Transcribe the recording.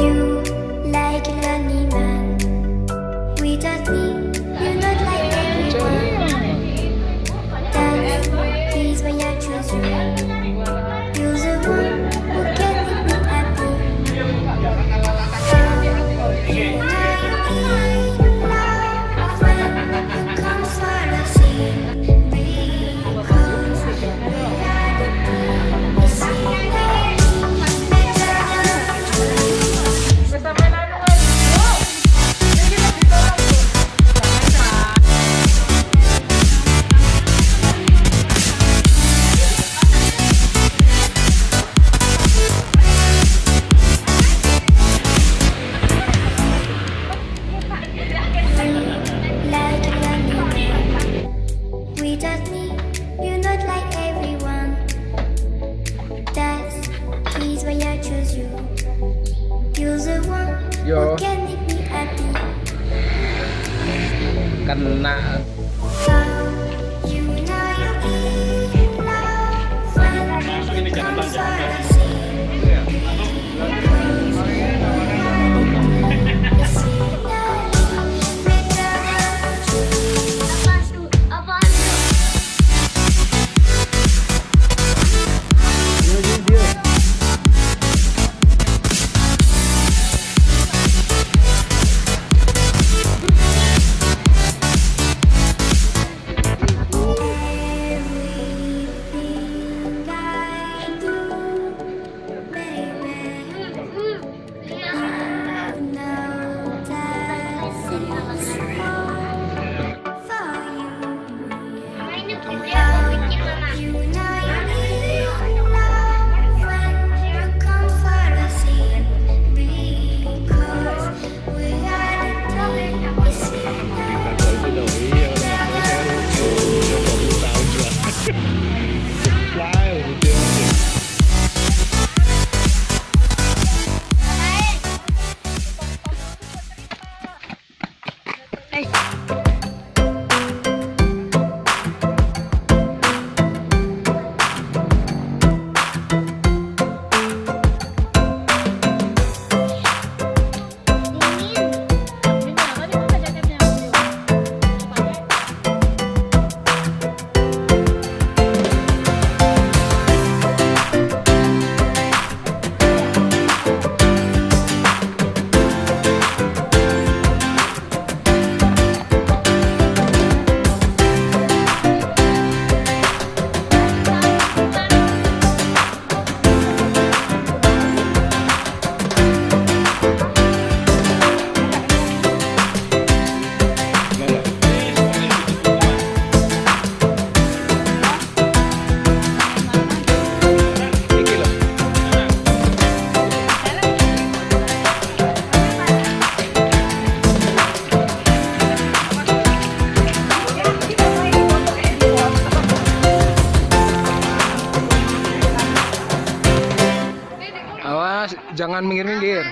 You canh Awas, jangan minggir-minggir.